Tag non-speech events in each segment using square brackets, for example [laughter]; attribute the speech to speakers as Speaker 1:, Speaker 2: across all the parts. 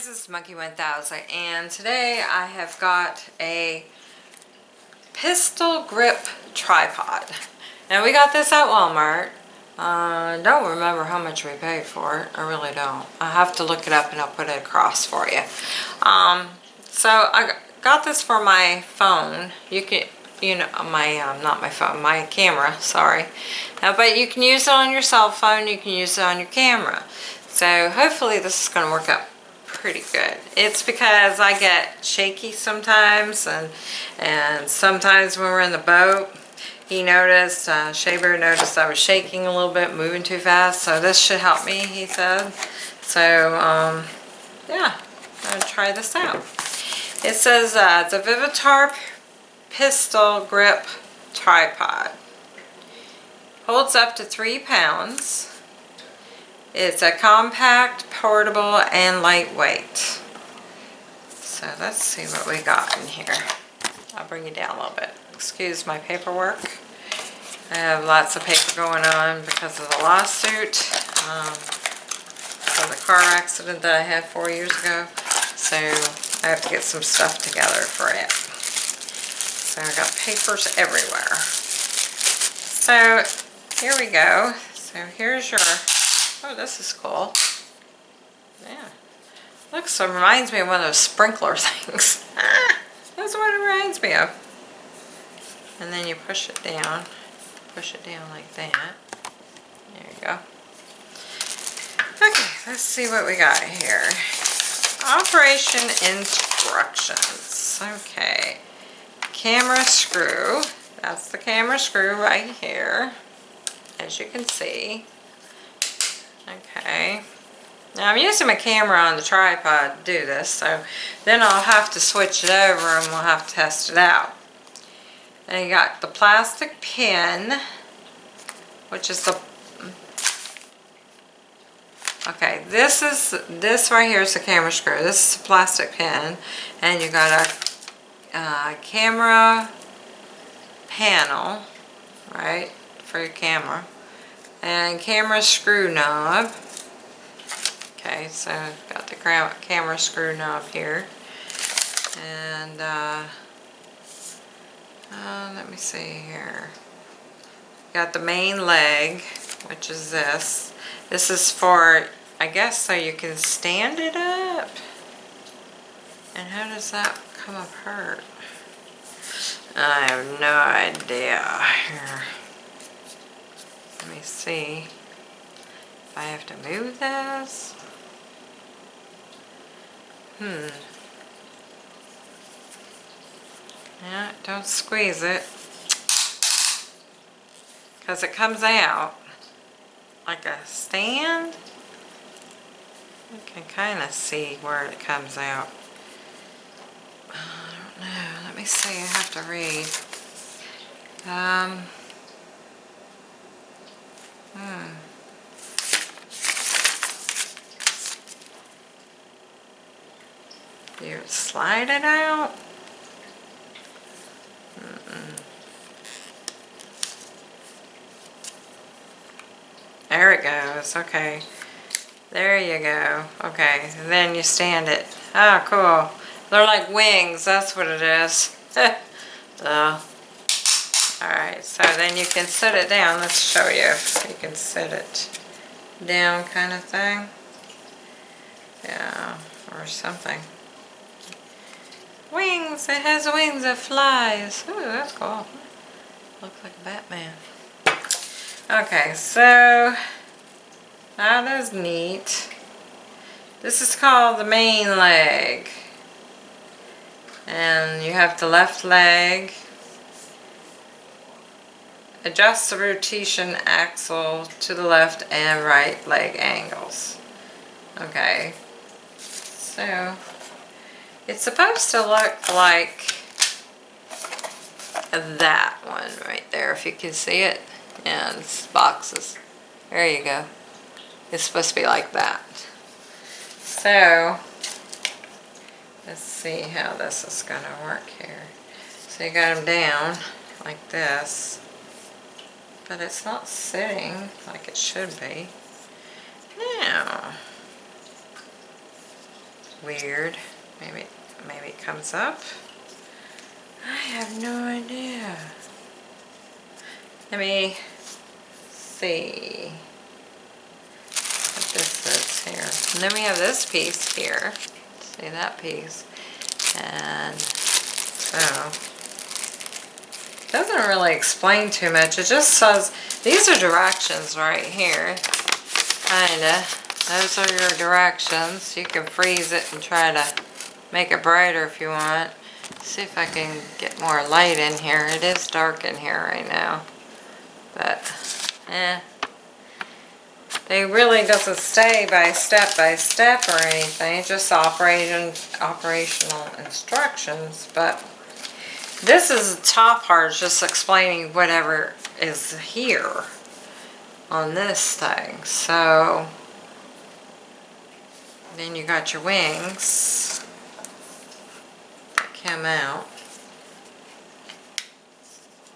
Speaker 1: guys, this is Monkey 1000 and today I have got a pistol grip tripod. Now we got this at Walmart. I uh, don't remember how much we paid for it. I really don't. I have to look it up and I'll put it across for you. Um, so I got this for my phone. You can, you know, my, um, not my phone, my camera, sorry. Uh, but you can use it on your cell phone, you can use it on your camera. So hopefully this is going to work out pretty good. It's because I get shaky sometimes and and sometimes when we're in the boat he noticed, uh, Shaver noticed I was shaking a little bit, moving too fast, so this should help me, he said. So, um, yeah, I'm going to try this out. It says uh, it's a Vivitar pistol grip tripod. Holds up to three pounds. It's a compact, portable, and lightweight. So let's see what we got in here. I'll bring you down a little bit. Excuse my paperwork. I have lots of paper going on because of the lawsuit um, the car accident that I had four years ago. So I have to get some stuff together for it. So I got papers everywhere. So here we go. So here's your Oh, this is cool. Yeah. Looks, it reminds me of one of those sprinkler [laughs] things. That's what it reminds me of. And then you push it down. Push it down like that. There you go. Okay, let's see what we got here. Operation instructions. Okay. Camera screw. That's the camera screw right here. As you can see. Okay. Now I'm using my camera on the tripod to do this, so then I'll have to switch it over and we'll have to test it out. And you got the plastic pin, which is the, okay, this is, this right here is the camera screw. This is a plastic pin, and you got a uh, camera panel, right, for your camera and camera screw knob. Okay, so got the camera screw knob here. And uh, uh, let me see here. Got the main leg, which is this. This is for, I guess, so you can stand it up. And how does that come apart? I have no idea. Here. Let me see if I have to move this. Hmm. Yeah, don't squeeze it. Because it comes out like a stand. You can kind of see where it comes out. I don't know. Let me see. I have to read. Um... Hmm. You slide it out. There it goes. Okay. There you go. Okay. And then you stand it. Oh, cool. They're like wings. That's what it is. [laughs] so, Alright, so then you can set it down. Let's show you. You can set it down kind of thing. Yeah, or something. Wings! It has wings. It flies. Ooh, that's cool. Looks like Batman. Okay, so ah, that is neat. This is called the main leg. And you have the left leg Adjust the rotation axle to the left and right leg angles. Okay, so it's supposed to look like that one right there, if you can see it. Yeah, it's boxes. There you go. It's supposed to be like that. So, let's see how this is going to work here. So you got them down like this but it's not sitting like it should be. Now, weird. Maybe, maybe it comes up. I have no idea. Let me see what this is here. And then we have this piece here. See that piece? And so, doesn't really explain too much. It just says, these are directions right here. Kinda. Those are your directions. You can freeze it and try to make it brighter if you want. See if I can get more light in here. It is dark in here right now. But, eh. They really doesn't stay by step by step or anything. Just operation, operational instructions. But this is the top part. just explaining whatever is here on this thing. So, then you got your wings come out.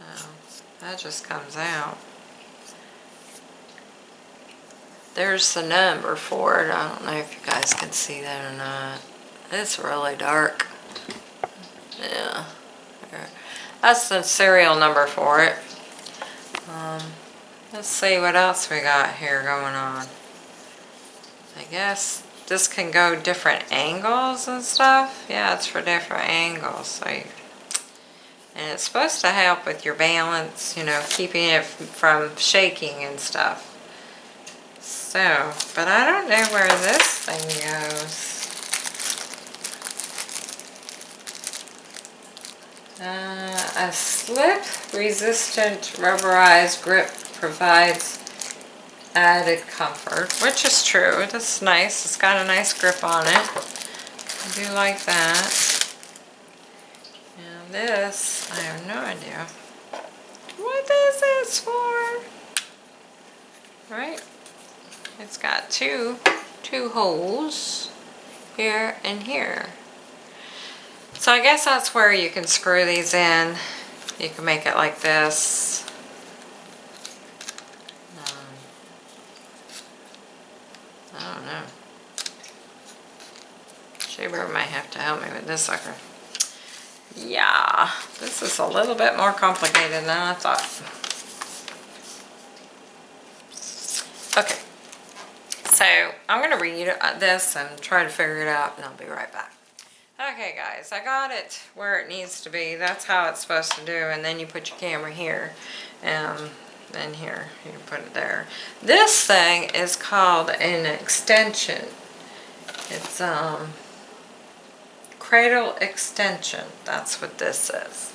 Speaker 1: Oh, that just comes out. There's the number for it. I don't know if you guys can see that or not. It's really dark. Yeah. That's the serial number for it. Um, let's see what else we got here going on. I guess this can go different angles and stuff. Yeah, it's for different angles. So you, and it's supposed to help with your balance, you know, keeping it from shaking and stuff. So, but I don't know where this thing goes. Uh, a slip resistant rubberized grip provides added comfort, which is true. It's nice. It's got a nice grip on it. I do like that. And this, I have no idea what this is for. Right? It's got two, two holes here and here. So I guess that's where you can screw these in. You can make it like this I don't know. Shaver might have to help me with this sucker. Yeah, this is a little bit more complicated than I thought. Okay, so I'm going to read uh, this and try to figure it out and I'll be right back. Okay guys, I got it where it needs to be. That's how it's supposed to do and then you put your camera here and then here, you put it there. This thing is called an extension. It's um cradle extension. That's what this is.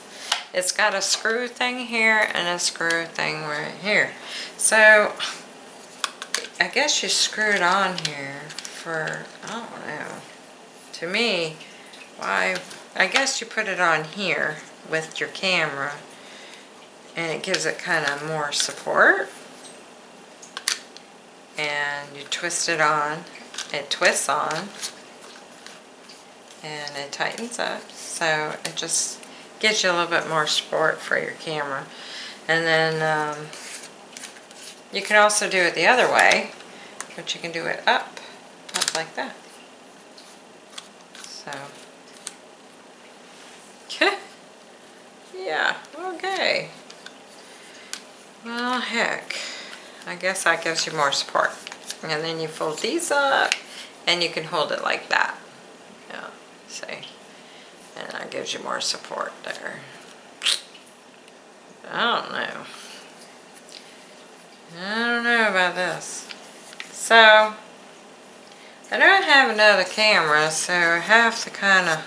Speaker 1: It's got a screw thing here and a screw thing right here. So, I guess you screw it on here for, I don't know. To me, I guess you put it on here with your camera and it gives it kind of more support. And you twist it on, it twists on and it tightens up. So it just gives you a little bit more support for your camera. And then um, you can also do it the other way but you can do it up up like that so yeah okay well heck I guess that gives you more support and then you fold these up and you can hold it like that Yeah, See? And that gives you more support there. I don't know. I don't know about this. So, I don't have another camera, so I have to kind of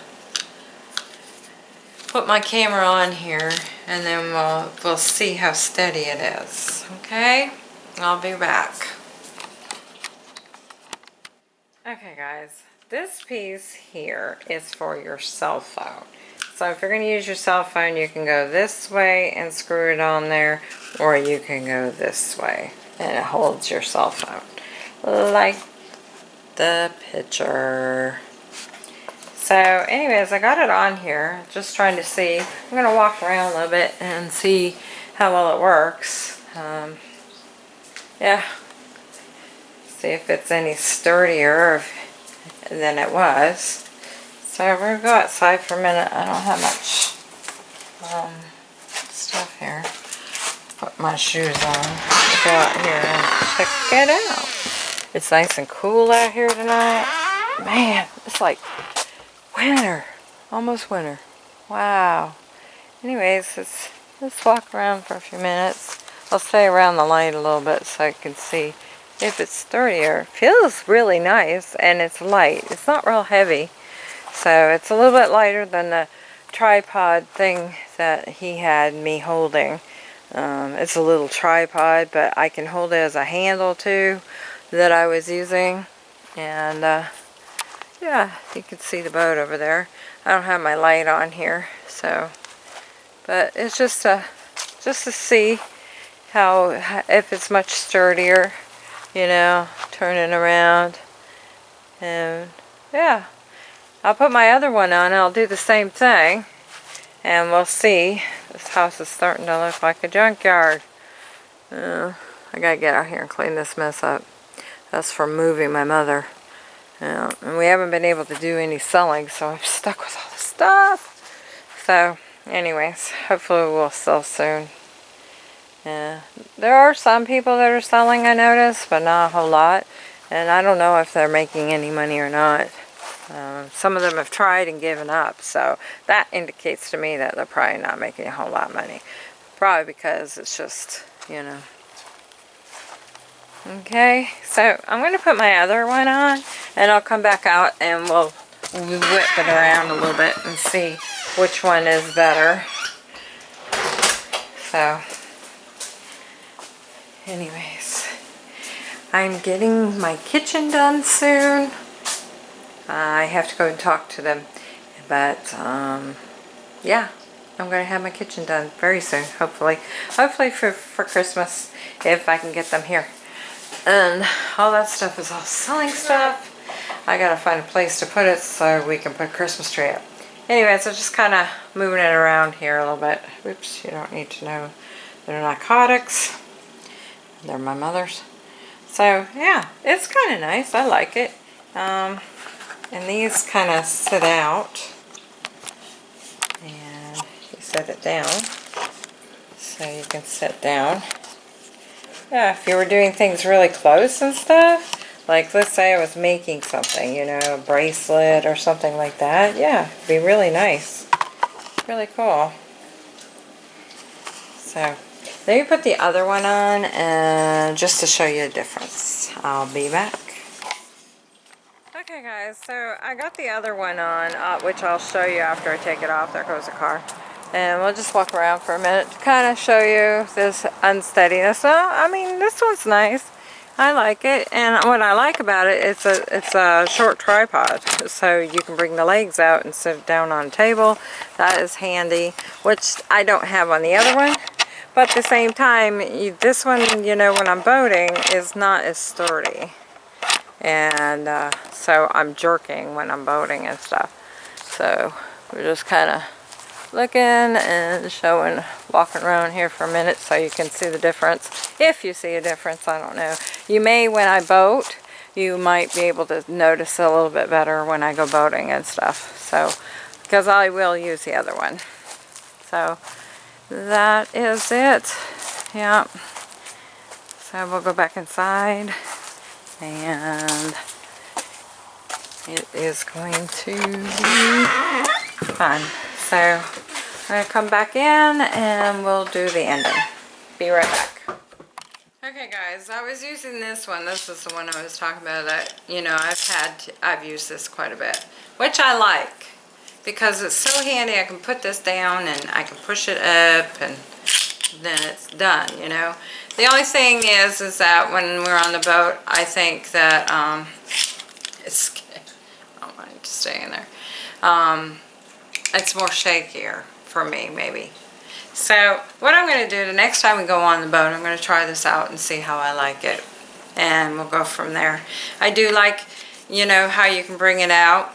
Speaker 1: put my camera on here and then we'll, we'll see how steady it is. Okay? I'll be back. Okay guys, this piece here is for your cell phone. So if you're going to use your cell phone, you can go this way and screw it on there, or you can go this way and it holds your cell phone. Like the picture. So anyways, I got it on here, just trying to see. I'm going to walk around a little bit and see how well it works. Um, yeah. See if it's any sturdier, than it was. So we're gonna go outside for a minute. I don't have much um, stuff here. Put my shoes on. Go out here and check it out. It's nice and cool out here tonight. Man, it's like winter. Almost winter. Wow. Anyways, let's, let's walk around for a few minutes. I'll stay around the light a little bit so I can see if it's sturdier. Feels really nice and it's light. It's not real heavy. So it's a little bit lighter than the tripod thing that he had me holding. Um, it's a little tripod, but I can hold it as a handle too that I was using. And uh, yeah, you can see the boat over there. I don't have my light on here, so, but it's just to, just to see how, if it's much sturdier, you know, turning around. And yeah, I'll put my other one on I'll do the same thing. And we'll see. This house is starting to look like a junkyard. Uh, I gotta get out here and clean this mess up. That's from moving my mother. Uh, and we haven't been able to do any selling, so I'm stuck with all the stuff. So, anyways, hopefully we'll sell soon. Yeah, there are some people that are selling, I notice, but not a whole lot. And I don't know if they're making any money or not. Um, some of them have tried and given up, so that indicates to me that they're probably not making a whole lot of money. Probably because it's just, you know. Okay, so I'm going to put my other one on, and I'll come back out and we'll whip it around a little bit and see which one is better. So, anyways, I'm getting my kitchen done soon. I have to go and talk to them. But, um, yeah, I'm going to have my kitchen done very soon, hopefully. Hopefully for, for Christmas, if I can get them here. And all that stuff is all selling stuff. I got to find a place to put it so we can put a Christmas tree up. Anyway, so just kind of moving it around here a little bit. Oops, you don't need to know. They're narcotics. They're my mother's. So, yeah, it's kind of nice. I like it. Um, and these kind of sit out. And you set it down. So you can sit down. Yeah, if you were doing things really close and stuff, like let's say I was making something, you know, a bracelet or something like that. Yeah, it'd be really nice. Really cool. So, let me put the other one on and just to show you the difference. I'll be back. Okay guys, so I got the other one on, uh, which I'll show you after I take it off. There goes the car. And we'll just walk around for a minute to kind of show you this unsteadiness. Well, I mean, this one's nice. I like it. And what I like about it, it's a, it's a short tripod. So you can bring the legs out and sit down on a table. That is handy, which I don't have on the other one. But at the same time, you, this one, you know, when I'm boating, is not as sturdy. And uh, so I'm jerking when I'm boating and stuff. So we're just kind of looking and showing, walking around here for a minute so you can see the difference. If you see a difference, I don't know. You may when I boat, you might be able to notice a little bit better when I go boating and stuff. So, because I will use the other one. So, that is it. Yeah. So we'll go back inside and it is going to be fun. So I'm going to come back in and we'll do the ending. Be right back. Okay guys, I was using this one. This is the one I was talking about that, you know, I've had, I've used this quite a bit. Which I like because it's so handy. I can put this down and I can push it up and then it's done, you know. The only thing is, is that when we're on the boat, I think that, um, [laughs] it's, I don't mind staying there. Um, it's more shakier for me, maybe. So, what I'm going to do, the next time we go on the boat, I'm going to try this out and see how I like it. And we'll go from there. I do like, you know, how you can bring it out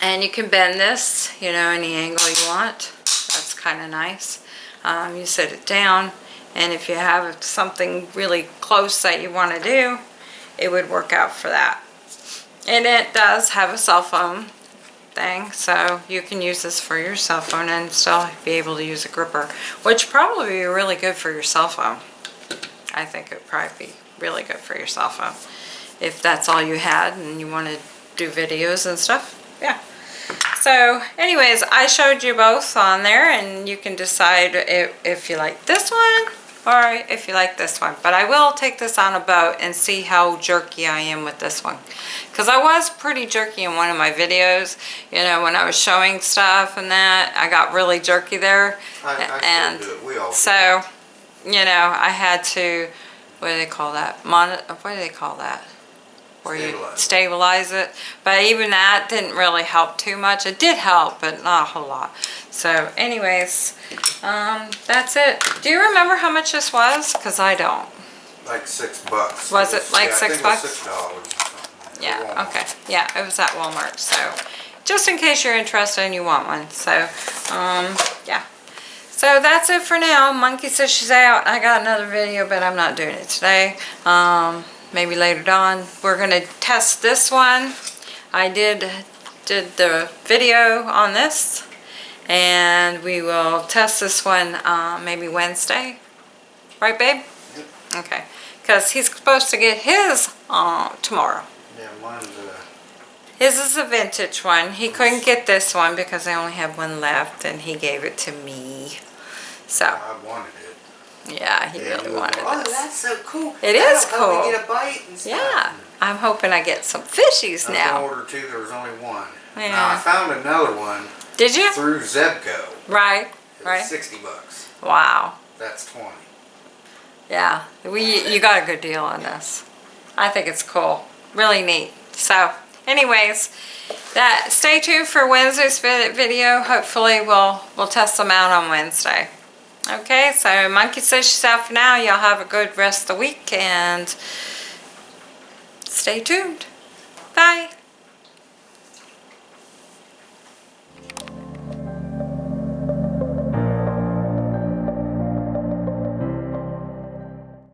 Speaker 1: and you can bend this, you know, any angle you want. That's kind of nice. Um, you set it down, and if you have something really close that you want to do, it would work out for that. And it does have a cell phone thing, so you can use this for your cell phone and still be able to use a gripper, which probably be really good for your cell phone. I think it would probably be really good for your cell phone. If that's all you had and you want to do videos and stuff, yeah. So anyways, I showed you both on there and you can decide if, if you like this one or if you like this one. But I will take this on a boat and see how jerky I am with this one. Because I was pretty jerky in one of my videos. You know, when I was showing stuff and that, I got really jerky there.
Speaker 2: I, I
Speaker 1: and
Speaker 2: do it, we all do.
Speaker 1: so, you know, I had to, what do they call that? Mon what do they call that? Where you
Speaker 2: Stabilize it.
Speaker 1: stabilize it. But even that didn't really help too much. It did help, but not a whole lot. So anyways, um, that's it. Do you remember how much this was? Because I don't.
Speaker 2: Like six bucks.
Speaker 1: Was it like
Speaker 2: yeah,
Speaker 1: six
Speaker 2: it was
Speaker 1: bucks?
Speaker 2: Six dollars.
Speaker 1: Yeah, okay. Yeah, it was at Walmart, so just in case you're interested and you want one. So, um, yeah. So that's it for now. Monkey says she's out. I got another video, but I'm not doing it today. Um, maybe later on. We're gonna test this one. I did, did the video on this. And we will test this one, uh, maybe Wednesday. Right, babe?
Speaker 2: Yep.
Speaker 1: Okay. Because he's supposed to get his, uh, tomorrow.
Speaker 2: Yeah, mine's, uh,
Speaker 1: His is a vintage one. He couldn't get this one because I only have one left and he gave it to me. So,
Speaker 2: I wanted it.
Speaker 1: Yeah, he
Speaker 2: Yeah,
Speaker 1: really wanted
Speaker 2: Oh,
Speaker 1: this.
Speaker 2: that's so cool.
Speaker 1: It
Speaker 2: That'll
Speaker 1: is
Speaker 2: help me
Speaker 1: cool.
Speaker 2: get a bite and stuff.
Speaker 1: Yeah, I'm hoping I get some fishies
Speaker 2: I
Speaker 1: now.
Speaker 2: order two, there was only one. Now, I found another one
Speaker 1: Did you?
Speaker 2: through Zebco.
Speaker 1: Right, right.
Speaker 2: sixty bucks.
Speaker 1: Wow.
Speaker 2: That's twenty.
Speaker 1: Yeah, we, you got a good deal on this. I think it's cool. Really neat. So, anyways, that stay tuned for Wednesday's video. Hopefully we'll we'll test them out on Wednesday. Okay, so Monkey says for now. Y'all have a good rest of the week and stay tuned. Bye.